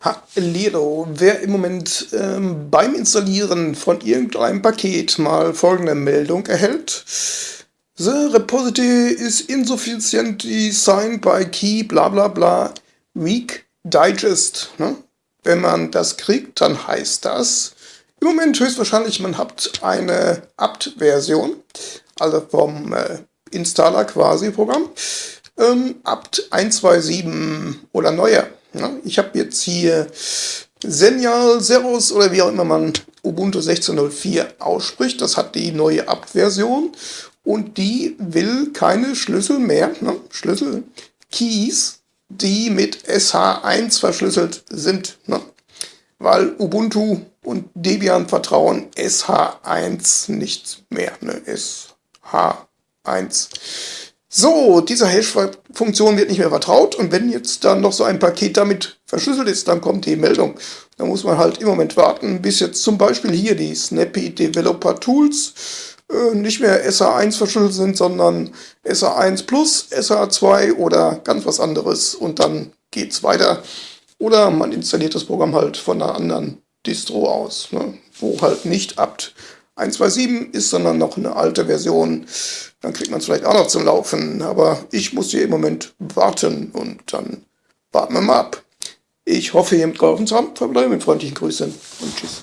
Hallo, wer im Moment ähm, beim Installieren von irgendeinem Paket mal folgende Meldung erhält. The repository is insufficiently signed by key bla bla bla weak digest. Ne? Wenn man das kriegt, dann heißt das im Moment höchstwahrscheinlich, man hat eine apt-Version, also vom äh, Installer quasi Programm, ähm, apt 127 oder neuer. Ne? Ich habe jetzt hier Senial, Zeros oder wie auch immer man Ubuntu 16.04 ausspricht. Das hat die neue Apt-Version und die will keine Schlüssel mehr, ne? Schlüssel, Keys, die mit SH1 verschlüsselt sind. Ne? Weil Ubuntu und Debian vertrauen SH1 nicht mehr. Ne? SH1. So, dieser Hash-Funktion wird nicht mehr vertraut und wenn jetzt dann noch so ein Paket damit verschlüsselt ist, dann kommt die Meldung. Da muss man halt im Moment warten, bis jetzt zum Beispiel hier die Snappy Developer Tools äh, nicht mehr SH1 verschlüsselt sind, sondern SH1 plus, SH2 oder ganz was anderes und dann geht's weiter. Oder man installiert das Programm halt von einer anderen Distro aus, ne, wo halt nicht apt 1.2.7 ist, sondern noch eine alte Version. Dann kriegt man es vielleicht auch noch zum Laufen. Aber ich muss hier im Moment warten und dann warten wir mal ab. Ich hoffe, ihr habt geholfen zu haben. Verbleibe mit freundlichen Grüßen und tschüss.